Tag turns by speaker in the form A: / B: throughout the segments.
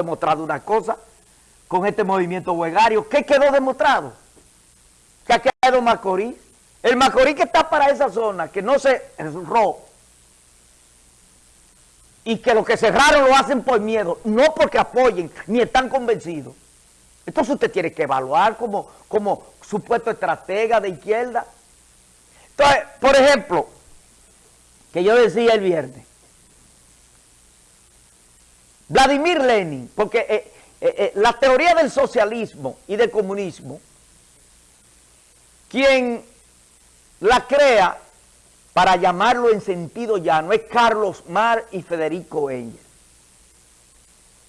A: demostrado una cosa con este movimiento huegario. ¿Qué quedó demostrado? Que ha quedado Macorís. El Macorís que está para esa zona, que no se cerró, y que los que cerraron lo hacen por miedo, no porque apoyen, ni están convencidos. Entonces usted tiene que evaluar como, como supuesto estratega de izquierda. Entonces, por ejemplo, que yo decía el viernes, Vladimir Lenin, porque eh, eh, eh, la teoría del socialismo y del comunismo, quien la crea, para llamarlo en sentido llano, es Carlos Mar y Federico Engel.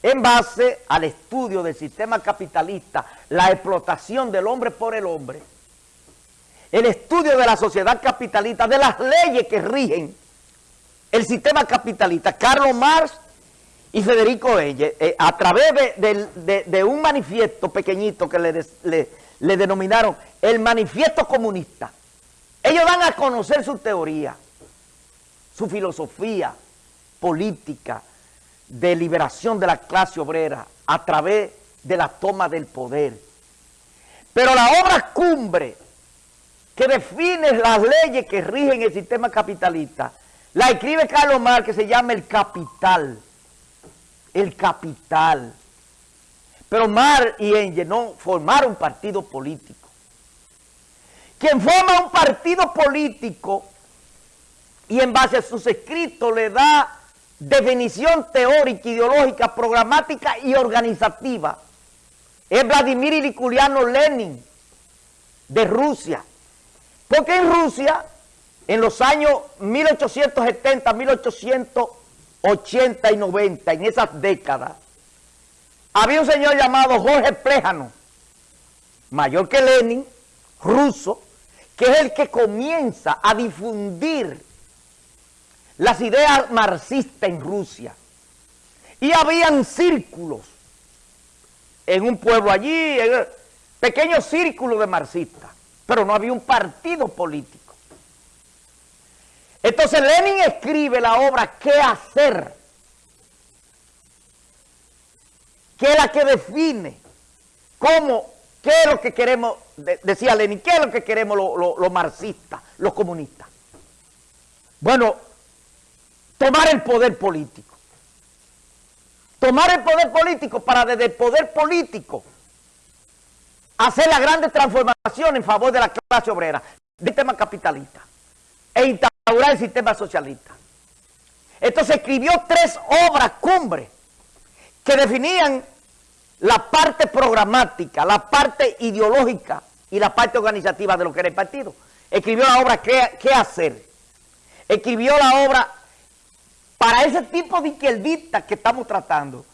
A: En base al estudio del sistema capitalista, la explotación del hombre por el hombre, el estudio de la sociedad capitalista, de las leyes que rigen el sistema capitalista, Carlos Marx y Federico Elle, eh, a través de, un manifiesto pequeñito que le, le, denominaron el manifiesto comunista, ellos dan a conocer su teoría, su filosofía política de liberación de la clase obrera a través de la toma del poder. Pero la obra cumbre que define las leyes que rigen el sistema capitalista, la escribe Carlos Marx que se llama El Capital el capital. Pero Mar y Engel no formaron partido político. Quien forma un partido político y en base a sus escritos le da definición teórica, ideológica, programática y organizativa es Vladimir Iliculiano Lenin de Rusia. Porque en Rusia, en los años 1870, 1880, 80 y 90, en esas décadas, había un señor llamado Jorge Pléjano, mayor que Lenin, ruso, que es el que comienza a difundir las ideas marxistas en Rusia. Y habían círculos en un pueblo allí, pequeños círculos de marxistas, pero no había un partido político. Entonces Lenin escribe la obra ¿Qué hacer? que es la que define cómo, qué es lo que queremos, decía Lenin, qué es lo que queremos los marxistas, los comunistas. Bueno, tomar el poder político. Tomar el poder político para desde el poder político hacer la grande transformación en favor de la clase obrera, del tema capitalista, e el sistema socialista. Entonces escribió tres obras cumbre que definían la parte programática, la parte ideológica y la parte organizativa de lo que era el partido. Escribió la obra ¿Qué, qué hacer? Escribió la obra para ese tipo de izquierdistas que estamos tratando.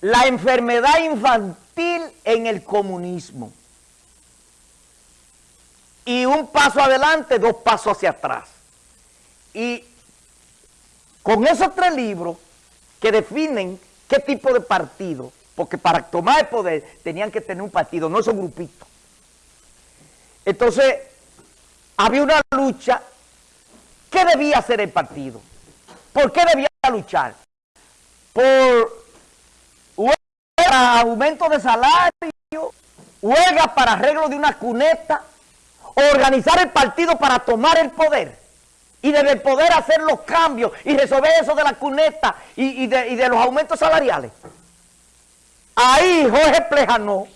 A: La enfermedad infantil en el comunismo y un paso adelante, dos pasos hacia atrás. Y con esos tres libros que definen qué tipo de partido, porque para tomar el poder tenían que tener un partido, no esos grupitos. Entonces, había una lucha. ¿Qué debía hacer el partido? ¿Por qué debía luchar? Por huelga, aumento de salario, huelga para arreglo de una cuneta, organizar el partido para tomar el poder y desde el poder hacer los cambios y resolver eso de la cuneta y, de, los aumentos salariales. Ahí Jorge Plejano,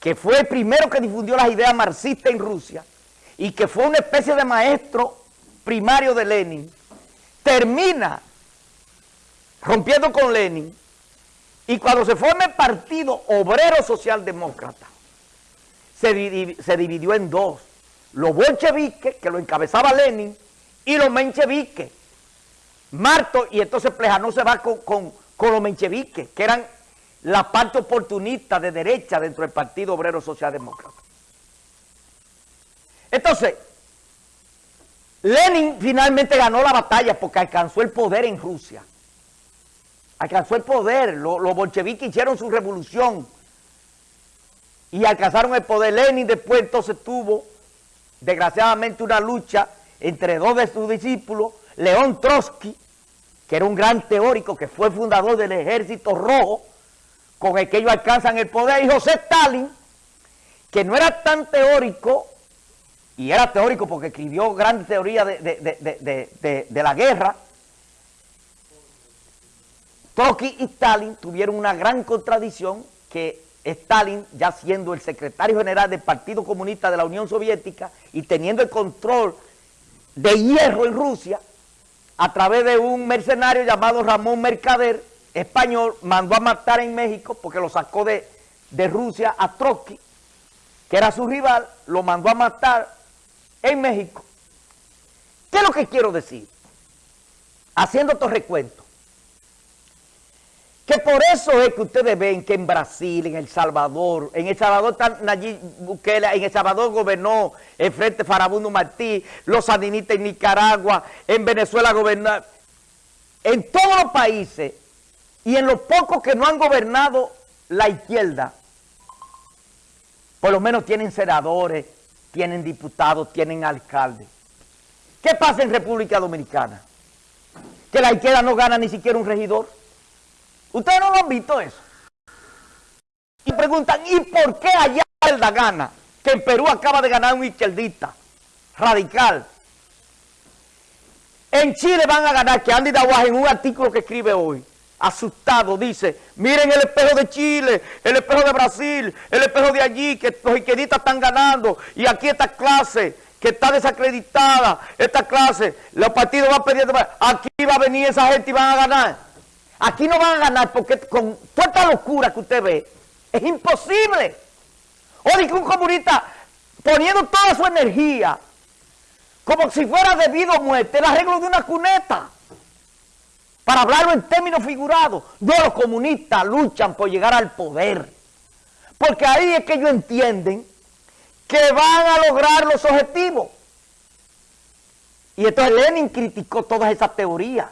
A: que fue el primero que difundió las ideas marxistas en Rusia y que fue una especie de maestro primario de Lenin, termina rompiendo con Lenin y cuando se forma el Partido Obrero Socialdemócrata, se, dividió en dos. Los bolcheviques, que lo encabezaba Lenin, y los mencheviques. Marto, y entonces Plejano se va con, con, los mencheviques, que eran la parte oportunista de derecha dentro del Partido Obrero Socialdemócrata. Entonces, Lenin finalmente ganó la batalla porque alcanzó el poder en Rusia. Alcanzó el poder, los bolcheviques hicieron su revolución y alcanzaron el poder. Lenin después entonces tuvo, desgraciadamente, una lucha entre dos de sus discípulos, León Trotsky que era un gran teórico, que fue fundador del Ejército Rojo, con el que ellos alcanzan el poder, y José Stalin, que no era tan teórico, y era teórico porque escribió grandes teorías de, de la guerra, Trotsky y Stalin tuvieron una gran contradicción que Stalin, ya siendo el secretario general del Partido Comunista de la Unión Soviética y teniendo el control de hierro en Rusia, a través de un mercenario llamado Ramón Mercader, español, mandó a matar en México, porque lo sacó de, de Rusia a Trotsky, que era su rival, lo mandó a matar en México. ¿Qué es lo que quiero decir? Haciendo estos recuentos. Que por eso es que ustedes ven que en Brasil, en El Salvador, en El Salvador está Nayib Bukele, en El Salvador gobernó el Frente Farabundo Martí, los sandinistas en Nicaragua, en Venezuela gobernaron, en todos los países y en los pocos que no han gobernado la izquierda, por lo menos tienen senadores, tienen diputados, tienen alcaldes. ¿Qué pasa en República Dominicana? Que la izquierda no gana ni siquiera un regidor. Ustedes no lo han visto eso. Y preguntan, ¿y por qué allá la gana? Que en Perú acaba de ganar un izquierdista radical. En Chile van a ganar, que Andy Dawaje en un artículo que escribe hoy, asustado, dice, miren el espejo de Chile, el espejo de Brasil, el espejo de allí, que los izquierdistas están ganando, y aquí esta clase que está desacreditada, esta clase, los partidos van pedir, aquí va a venir esa gente y van a ganar. Aquí no van a ganar porque con toda esta locura que usted ve, es imposible. O que un comunista poniendo toda su energía, como si fuera debido a muerte, el arreglo de una cuneta. Para hablarlo en términos figurados, no los comunistas luchan por llegar al poder. Porque ahí es que ellos entienden que van a lograr los objetivos. Y entonces Lenin criticó todas esas teorías.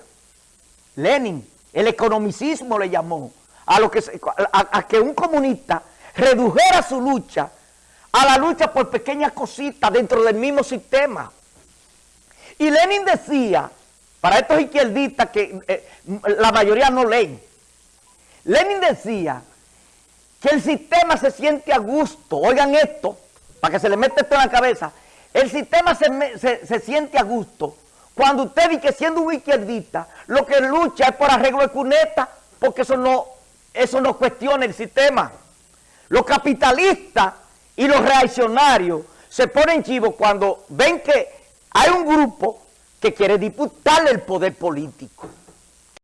A: Lenin el economicismo le llamó, a, lo que, a, que un comunista redujera su lucha a la lucha por pequeñas cositas dentro del mismo sistema. Y Lenin decía, para estos izquierdistas que eh, la mayoría no leen, Lenin decía que el sistema se siente a gusto, oigan esto, para que se le mete esto en la cabeza, el sistema se, se siente a gusto cuando usted dice que siendo un izquierdista, lo que lucha es por arreglo de cuneta, porque eso no, eso no cuestiona el sistema. Los capitalistas y los reaccionarios se ponen chivos cuando ven que hay un grupo que quiere disputarle el poder político.